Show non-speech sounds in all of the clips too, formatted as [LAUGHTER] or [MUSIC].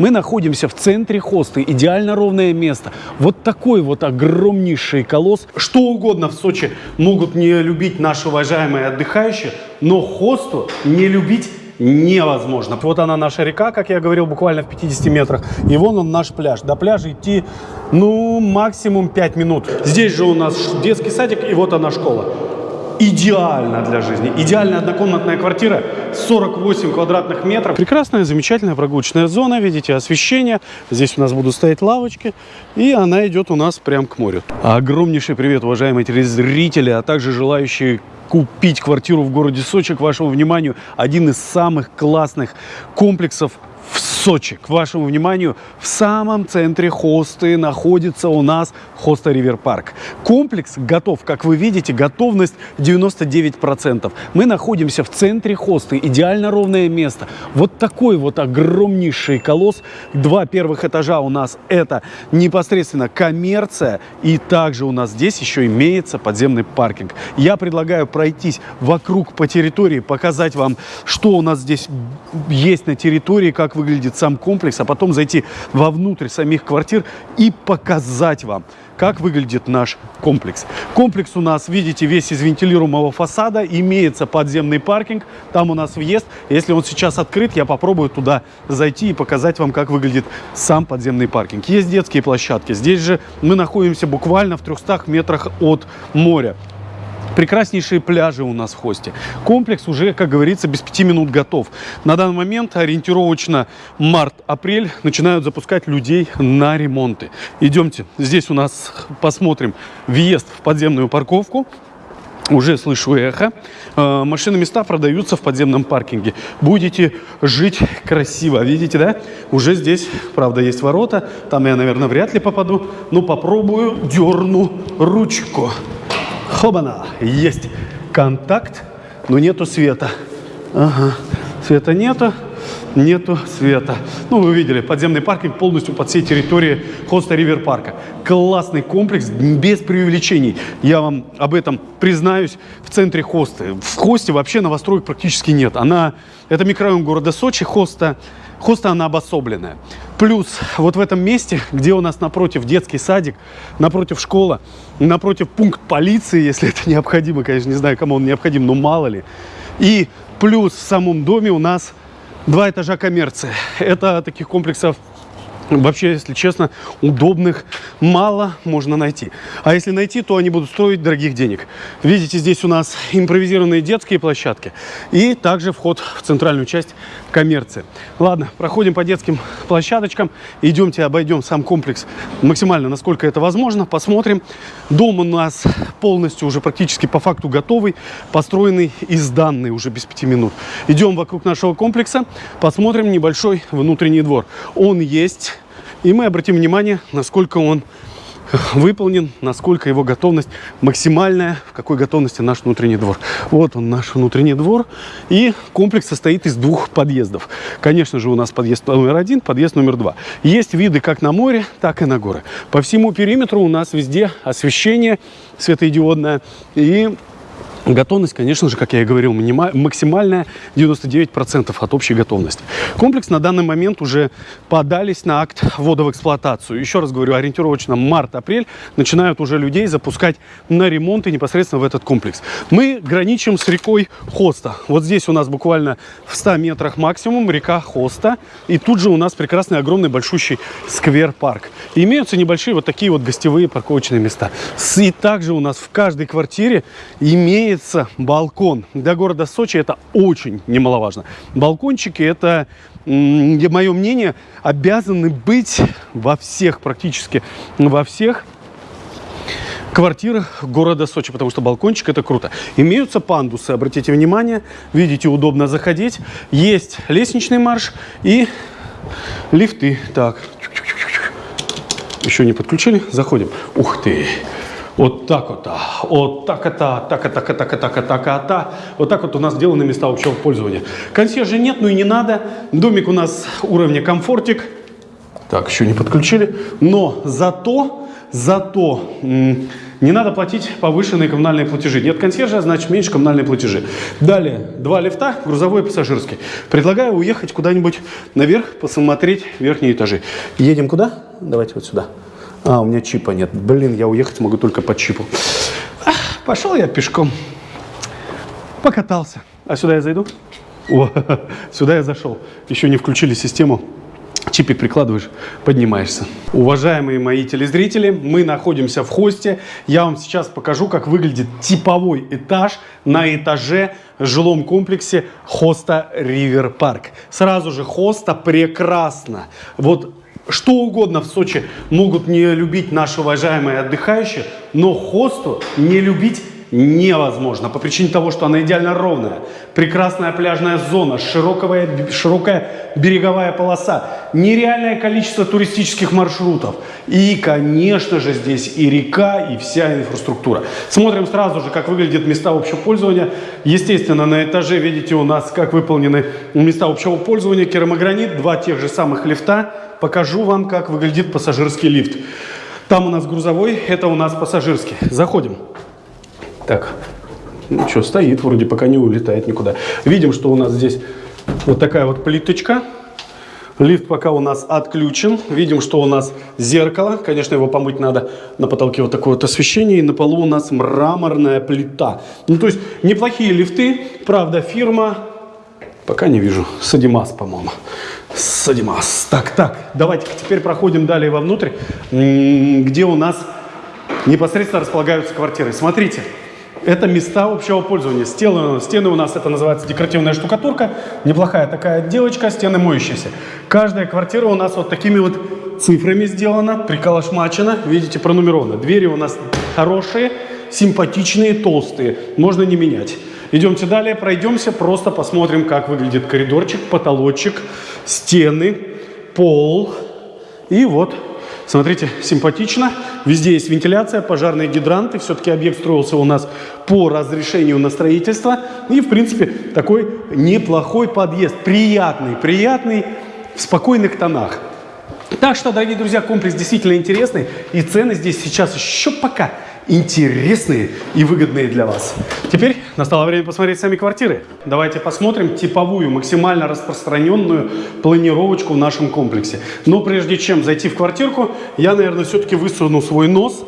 Мы находимся в центре хосты, идеально ровное место. Вот такой вот огромнейший колосс. Что угодно в Сочи могут не любить наши уважаемые отдыхающие, но хосту не любить невозможно. Вот она наша река, как я говорил, буквально в 50 метрах. И вон он наш пляж. До пляжа идти, ну, максимум 5 минут. Здесь же у нас детский садик, и вот она школа идеально для жизни. Идеальная однокомнатная квартира, 48 квадратных метров. Прекрасная, замечательная прогулочная зона, видите, освещение. Здесь у нас будут стоять лавочки, и она идет у нас прям к морю. Огромнейший привет, уважаемые телезрители, а также желающие купить квартиру в городе Сочи. К вашему вниманию, один из самых классных комплексов в Сочи. К вашему вниманию, в самом центре Хосты находится у нас Хоста Ривер Парк. Комплекс готов, как вы видите, готовность 99%. Мы находимся в центре Хосты, идеально ровное место. Вот такой вот огромнейший колосс. Два первых этажа у нас это непосредственно коммерция. И также у нас здесь еще имеется подземный паркинг. Я предлагаю пройтись вокруг по территории, показать вам, что у нас здесь есть на территории, как выглядит сам комплекс, а потом зайти вовнутрь самих квартир и показать вам, как выглядит наш комплекс. Комплекс у нас, видите, весь из вентилируемого фасада, имеется подземный паркинг, там у нас въезд. Если он сейчас открыт, я попробую туда зайти и показать вам, как выглядит сам подземный паркинг. Есть детские площадки, здесь же мы находимся буквально в 300 метрах от моря. Прекраснейшие пляжи у нас в Хосте. Комплекс уже, как говорится, без пяти минут готов. На данный момент ориентировочно март-апрель начинают запускать людей на ремонты. Идемте, здесь у нас посмотрим въезд в подземную парковку. Уже слышу эхо. Э, машины места продаются в подземном паркинге. Будете жить красиво. Видите, да? Уже здесь, правда, есть ворота. Там я, наверное, вряд ли попаду. Но попробую, дерну ручку. Хобана, есть контакт, но нету света. Ага, света нету, нету света. Ну, вы видели, подземный паркинг полностью под всей территорией Хоста Ривер Парка. Классный комплекс, без преувеличений. Я вам об этом признаюсь в центре Хосты. В Хосте вообще новостроек практически нет. Она, это микрорайон города Сочи, Хоста Хоста она обособленная. Плюс вот в этом месте, где у нас напротив детский садик, напротив школа, напротив пункт полиции, если [LAUGHS] это необходимо, конечно, не знаю, кому он необходим, но мало ли. И плюс в самом доме у нас два этажа коммерции. Это таких комплексов Вообще, если честно, удобных мало можно найти. А если найти, то они будут стоить дорогих денег. Видите, здесь у нас импровизированные детские площадки и также вход в центральную часть коммерции. Ладно, проходим по детским площадочкам. Идемте обойдем сам комплекс максимально, насколько это возможно. Посмотрим. Дом у нас полностью уже практически по факту готовый, построенный и сданный уже без пяти минут. Идем вокруг нашего комплекса, посмотрим небольшой внутренний двор. Он есть и мы обратим внимание, насколько он выполнен, насколько его готовность максимальная, в какой готовности наш внутренний двор. Вот он, наш внутренний двор. И комплекс состоит из двух подъездов. Конечно же, у нас подъезд номер один, подъезд номер два. Есть виды как на море, так и на горы. По всему периметру у нас везде освещение светодиодное. И Готовность, конечно же, как я и говорил, максимальная 99% от общей готовности. Комплекс на данный момент уже подались на акт ввода в эксплуатацию. Еще раз говорю, ориентировочно март-апрель начинают уже людей запускать на ремонты непосредственно в этот комплекс. Мы граничим с рекой Хоста. Вот здесь у нас буквально в 100 метрах максимум река Хоста. И тут же у нас прекрасный огромный большущий сквер-парк. Имеются небольшие вот такие вот гостевые парковочные места. И также у нас в каждой квартире имеется имеется балкон. Для города Сочи это очень немаловажно. Балкончики это, мое мнение, обязаны быть во всех, практически во всех квартирах города Сочи, потому что балкончик это круто. Имеются пандусы, обратите внимание, видите, удобно заходить. Есть лестничный марш и лифты. Так, еще не подключили, заходим. Ух ты! Вот так вот, вот так это, так это, так это, так это, так это. Вот так вот у нас сделаны места общего пользования. Консьержа нет, ну и не надо. Домик у нас уровня комфортик. Так, еще не подключили. Но зато, зато Не надо платить повышенные коммунальные платежи. Нет консьержа, значит меньше коммунальные платежи. Далее, два лифта, грузовой и пассажирский. Предлагаю уехать куда-нибудь наверх, посмотреть верхние этажи. Едем куда? Давайте вот сюда. А, у меня чипа нет. Блин, я уехать могу только по чипу. Ах, пошел я пешком. Покатался. А сюда я зайду? О, [LAUGHS] сюда я зашел. Еще не включили систему. Чипик прикладываешь, поднимаешься. Уважаемые мои телезрители, мы находимся в хосте. Я вам сейчас покажу, как выглядит типовой этаж на этаже жилом комплексе хоста Ривер Парк. Сразу же хоста прекрасно. Вот что угодно в Сочи могут не любить наши уважаемые отдыхающие, но хосту не любить невозможно по причине того, что она идеально ровная. Прекрасная пляжная зона, широкая, широкая береговая полоса, нереальное количество туристических маршрутов. И, конечно же, здесь и река, и вся инфраструктура. Смотрим сразу же, как выглядят места общего пользования. Естественно, на этаже видите у нас, как выполнены места общего пользования. Керамогранит, два тех же самых лифта. Покажу вам, как выглядит пассажирский лифт. Там у нас грузовой, это у нас пассажирский. Заходим. Так, ну что, стоит вроде, пока не улетает никуда. Видим, что у нас здесь вот такая вот плиточка. Лифт пока у нас отключен. Видим, что у нас зеркало. Конечно, его помыть надо. На потолке вот такое вот освещение. И на полу у нас мраморная плита. Ну, то есть, неплохие лифты. Правда, фирма... Пока не вижу. Садимас, по-моему. Садимас. Так, так. Давайте теперь проходим далее вовнутрь, где у нас непосредственно располагаются квартиры. Смотрите. Это места общего пользования. Стены, стены у нас, это называется декоративная штукатурка. Неплохая такая отделочка, стены моющиеся. Каждая квартира у нас вот такими вот цифрами сделана, приколошмачена. Видите, пронумерована. Двери у нас хорошие, симпатичные, толстые. Можно не менять. Идемте далее, пройдемся, просто посмотрим, как выглядит коридорчик, потолочек, стены, пол. И вот Смотрите, симпатично. Везде есть вентиляция, пожарные гидранты. Все-таки объект строился у нас по разрешению на строительство. И, в принципе, такой неплохой подъезд. Приятный, приятный, в спокойных тонах. Так что, дорогие друзья, комплекс действительно интересный. И цены здесь сейчас еще пока интересные и выгодные для вас. Теперь настало время посмотреть сами квартиры. Давайте посмотрим типовую, максимально распространенную планировочку в нашем комплексе. Но прежде чем зайти в квартирку, я, наверное, все-таки высуну свой нос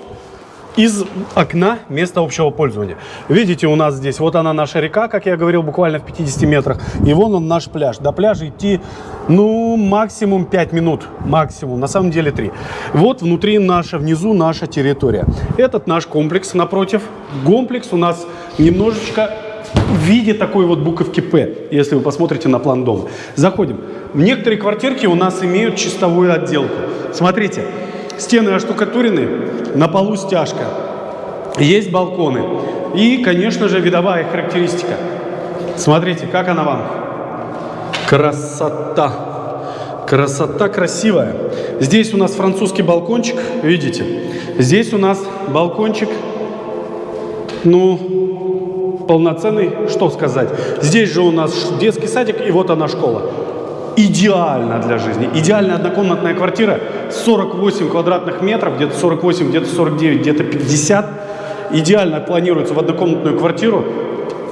из окна места общего пользования. Видите, у нас здесь, вот она наша река, как я говорил, буквально в 50 метрах. И вон он наш пляж. До пляжа идти, ну, максимум 5 минут. Максимум, на самом деле 3. Вот внутри наша, внизу наша территория. Этот наш комплекс напротив. Комплекс у нас немножечко в виде такой вот буковки «П», если вы посмотрите на план дома. Заходим. В некоторые квартирки у нас имеют чистовую отделку. Смотрите, Стены оштукатурены, на полу стяжка. Есть балконы. И, конечно же, видовая характеристика. Смотрите, как она вам. Красота. Красота красивая. Здесь у нас французский балкончик, видите? Здесь у нас балкончик, ну, полноценный, что сказать. Здесь же у нас детский садик, и вот она школа идеально для жизни. Идеальная однокомнатная квартира, 48 квадратных метров, где-то 48, где-то 49, где-то 50. Идеально планируется в однокомнатную квартиру.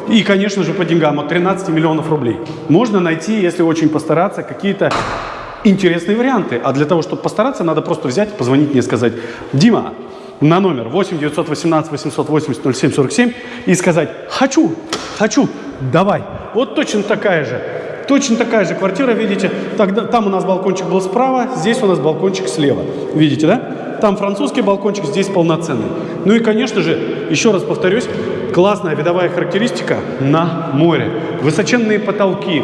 И, конечно же, по деньгам от 13 миллионов рублей. Можно найти, если очень постараться, какие-то интересные варианты. А для того, чтобы постараться, надо просто взять, позвонить мне и сказать, Дима, на номер 8 918 880 0747 и сказать, хочу, хочу, давай. Вот точно такая же Точно такая же квартира, видите, тогда, там у нас балкончик был справа, здесь у нас балкончик слева. Видите, да? Там французский балкончик, здесь полноценный. Ну и, конечно же, еще раз повторюсь, классная видовая характеристика на море. Высоченные потолки,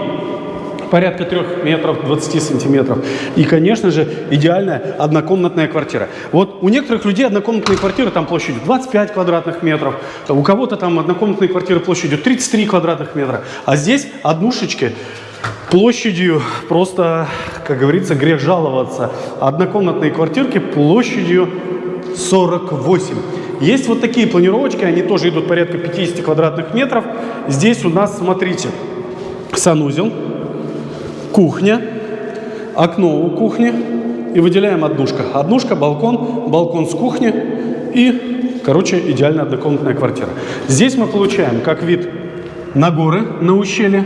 порядка 3 метров 20 сантиметров. И, конечно же, идеальная однокомнатная квартира. Вот у некоторых людей однокомнатные квартиры там площадью 25 квадратных метров, у кого-то там однокомнатные квартиры площадью 33 квадратных метра. А здесь однушечки площадью просто, как говорится, грех жаловаться. Однокомнатные квартирки площадью 48. Есть вот такие планировочки, они тоже идут порядка 50 квадратных метров. Здесь у нас, смотрите, санузел, кухня, окно у кухни и выделяем однушка. Однушка, балкон, балкон с кухни и Короче, идеально однокомнатная квартира. Здесь мы получаем как вид на горы, на ущелье.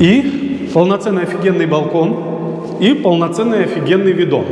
И полноценный офигенный балкон. И полноценный офигенный видон.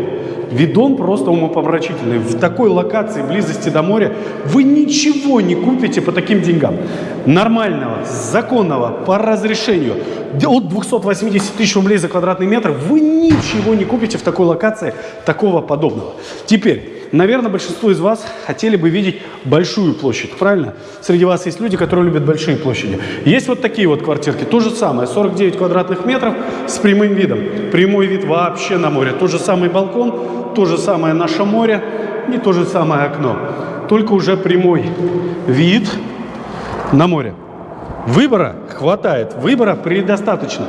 Видон просто умопомрачительный. В такой локации, близости до моря, вы ничего не купите по таким деньгам. Нормального, законного, по разрешению, от 280 тысяч рублей за квадратный метр, вы ничего не купите в такой локации такого подобного. Теперь, наверное, большинство из вас хотели бы видеть большую площадь, правильно? Среди вас есть люди, которые любят большие площади. Есть вот такие вот квартирки, то же самое, 49 квадратных метров с прямым видом. Прямой вид вообще на море. Тот же самый балкон, то же самое наше море и то же самое окно. Только уже прямой вид на море. Выбора хватает, выбора предостаточно.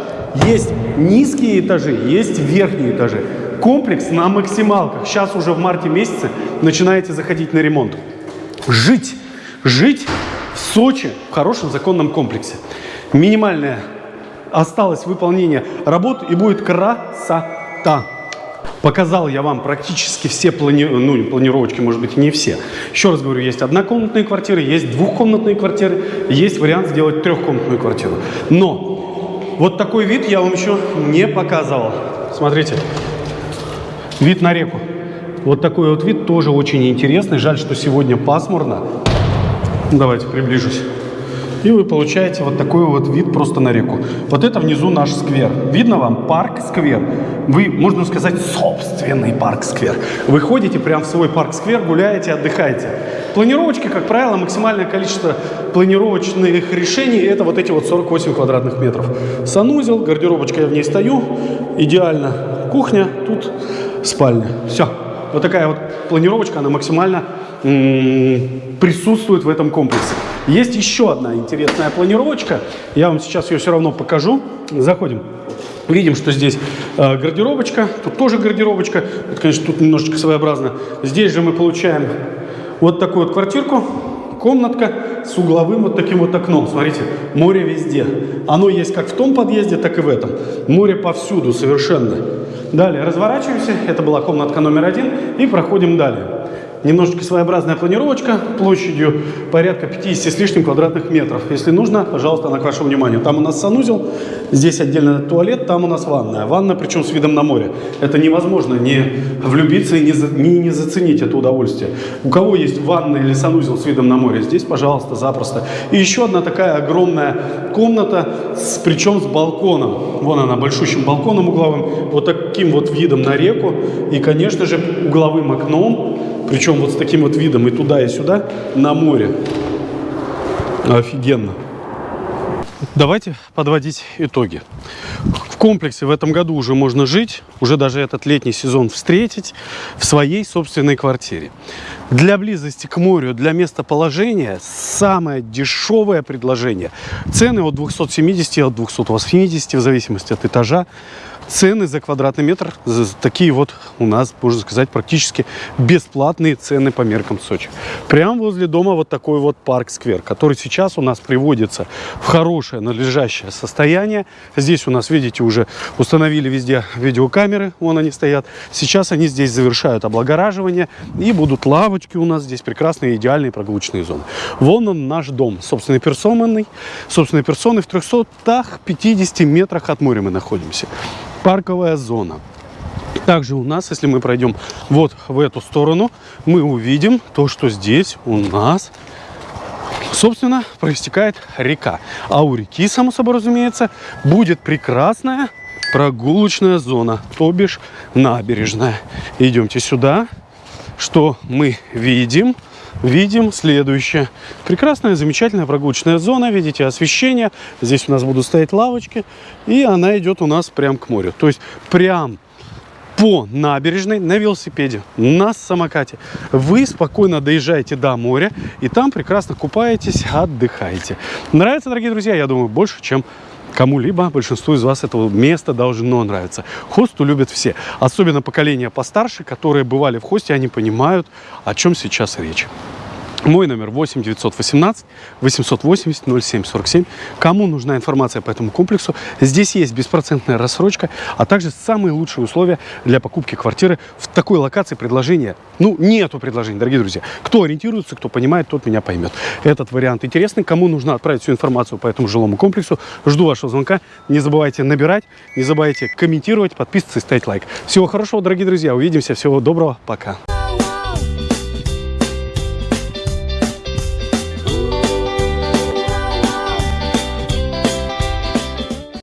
Есть низкие этажи, есть верхние этажи. Комплекс на максималках. Сейчас уже в марте месяце начинаете заходить на ремонт. Жить, жить в Сочи в хорошем законном комплексе. Минимальное осталось выполнение работ и будет красота. Показал я вам практически все плани... ну, планировочки, может быть, не все. Еще раз говорю, есть однокомнатные квартиры, есть двухкомнатные квартиры, есть вариант сделать трехкомнатную квартиру. Но вот такой вид я вам еще не показывал. Смотрите, вид на реку. Вот такой вот вид тоже очень интересный. Жаль, что сегодня пасмурно. Давайте приближусь. И вы получаете вот такой вот вид просто на реку. Вот это внизу наш сквер. Видно вам? Парк-сквер. Вы, можно сказать, собственный парк-сквер. Вы ходите прямо в свой парк-сквер, гуляете, отдыхаете. Планировочки, как правило, максимальное количество планировочных решений это вот эти вот 48 квадратных метров. Санузел, гардеробочка, я в ней стою. Идеально. Кухня, тут спальня. Все. Вот такая вот планировочка, она максимально присутствует в этом комплексе. Есть еще одна интересная планировочка. Я вам сейчас ее все равно покажу. Заходим. Видим, что здесь э, гардеробочка. Тут тоже гардеробочка. Это, конечно, тут немножечко своеобразно. Здесь же мы получаем вот такую вот квартирку. Комнатка с угловым вот таким вот окном. Смотрите, море везде. Оно есть как в том подъезде, так и в этом. Море повсюду совершенно. Далее разворачиваемся. Это была комнатка номер один. И проходим далее. Немножечко своеобразная планировочка площадью порядка 50 с лишним квадратных метров. Если нужно, пожалуйста, она к вашему вниманию. Там у нас санузел, здесь отдельно туалет, там у нас ванная. Ванна, причем с видом на море. Это невозможно не влюбиться и не, за, не, не заценить это удовольствие. У кого есть ванна или санузел с видом на море, здесь, пожалуйста, запросто. И еще одна такая огромная комната, с, причем с балконом. Вон она, большущим балконом угловым, вот таким вот видом на реку. И, конечно же, угловым окном причем вот с таким вот видом и туда, и сюда на море. Офигенно. Давайте подводить итоги. В комплексе в этом году уже можно жить, уже даже этот летний сезон встретить в своей собственной квартире. Для близости к морю, для местоположения самое дешевое предложение. Цены от 270 от 280 в зависимости от этажа цены за квадратный метр такие вот у нас, можно сказать, практически бесплатные цены по меркам Сочи. Прямо возле дома вот такой вот парк-сквер, который сейчас у нас приводится в хорошее надлежащее состояние. Здесь у нас, видите, уже установили везде видеокамеры, вон они стоят. Сейчас они здесь завершают облагораживание и будут лавочки у нас здесь прекрасные, идеальные прогулочные зоны. Вон он наш дом, собственной персонный, собственной персоны в 350 метрах от моря мы находимся парковая зона. Также у нас, если мы пройдем вот в эту сторону, мы увидим то, что здесь у нас, собственно, проистекает река. А у реки, само собой разумеется, будет прекрасная прогулочная зона, то бишь набережная. Идемте сюда. Что мы видим? Видим следующее. Прекрасная, замечательная прогулочная зона. Видите, освещение. Здесь у нас будут стоять лавочки. И она идет у нас прям к морю. То есть прям по набережной на велосипеде, на самокате. Вы спокойно доезжаете до моря и там прекрасно купаетесь, отдыхаете. Нравится, дорогие друзья? Я думаю, больше, чем кому-либо, большинству из вас этого места должно нравиться. Хосту любят все, особенно поколение постарше, которые бывали в хосте, они понимают, о чем сейчас речь. Мой номер 8 918 880 0747. Кому нужна информация по этому комплексу, здесь есть беспроцентная рассрочка, а также самые лучшие условия для покупки квартиры в такой локации предложения. Ну, нету предложений, дорогие друзья. Кто ориентируется, кто понимает, тот меня поймет. Этот вариант интересный. Кому нужно отправить всю информацию по этому жилому комплексу, жду вашего звонка. Не забывайте набирать, не забывайте комментировать, подписываться и ставить лайк. Всего хорошего, дорогие друзья. Увидимся. Всего доброго. Пока.